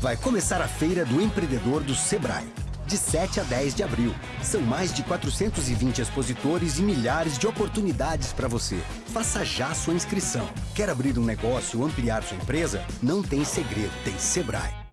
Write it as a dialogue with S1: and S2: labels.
S1: Vai começar a Feira do Empreendedor do Sebrae. De 7 a 10 de abril. São mais de 420 expositores e milhares de oportunidades para você. Faça já sua inscrição. Quer abrir um negócio ou ampliar sua empresa? Não tem segredo, tem Sebrae.